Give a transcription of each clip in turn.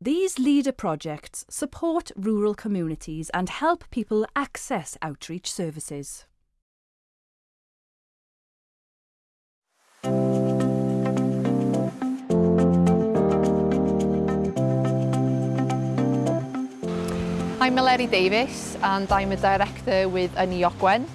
These leader projects support rural communities and help people access outreach services. I'm Maleri Davis and I'm a director with Aniogwen.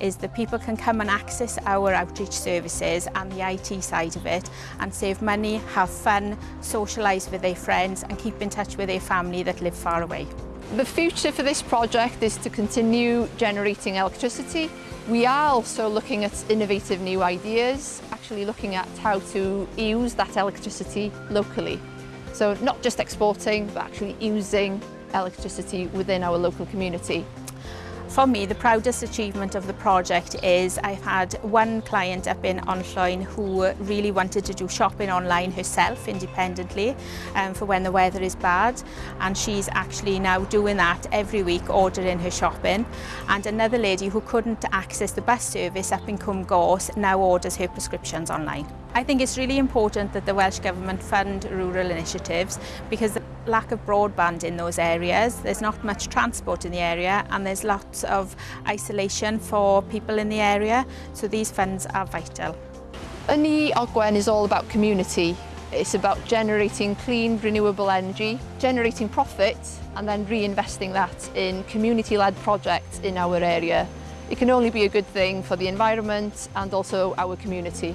is that people can come and access our outreach services and the IT side of it and save money, have fun, socialise with their friends and keep in touch with their family that live far away. The future for this project is to continue generating electricity We are also looking at innovative new ideas, actually looking at how to use that electricity locally. So not just exporting, but actually using electricity within our local community. For me, the proudest achievement of the project is I've had one client up in Onlloyn who really wanted to do shopping online herself independently um, for when the weather is bad and she's actually now doing that every week ordering her shopping and another lady who couldn't access the bus service up in Cwm Gors now orders her prescriptions online. I think it's really important that the Welsh Government fund rural initiatives because the lack of broadband in those areas, there's not much transport in the area and there's lots of isolation for people in the area, so these funds are vital. Yni Ogwen is all about community. It's about generating clean, renewable energy, generating profit and then reinvesting that in community-led projects in our area. It can only be a good thing for the environment and also our community.